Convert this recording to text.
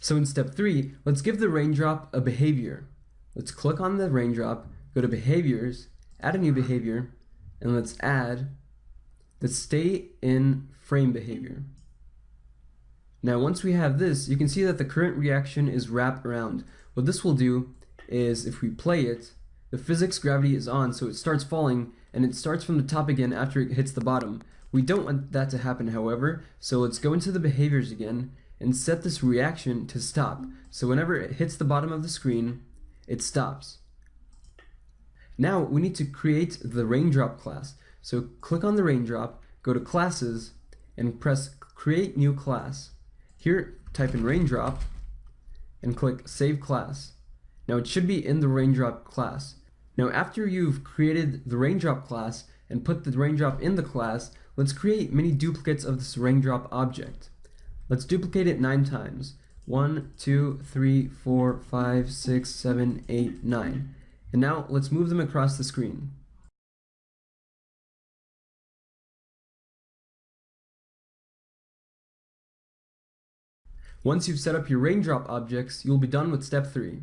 So in step three, let's give the raindrop a behavior. Let's click on the raindrop, go to behaviors, add a new behavior, and let's add the stay in frame behavior. Now once we have this, you can see that the current reaction is wrap around. What this will do is if we play it, the physics gravity is on so it starts falling and it starts from the top again after it hits the bottom. We don't want that to happen however, so let's go into the behaviors again and set this reaction to stop. So whenever it hits the bottom of the screen, it stops. Now we need to create the raindrop class. So click on the raindrop, go to classes, and press create new class. Here type in raindrop and click save class. Now it should be in the raindrop class. Now after you've created the raindrop class and put the raindrop in the class, let's create many duplicates of this raindrop object. Let's duplicate it nine times. One, two, three, four, five, six, seven, eight, nine. And now let's move them across the screen. Once you've set up your raindrop objects, you'll be done with step 3.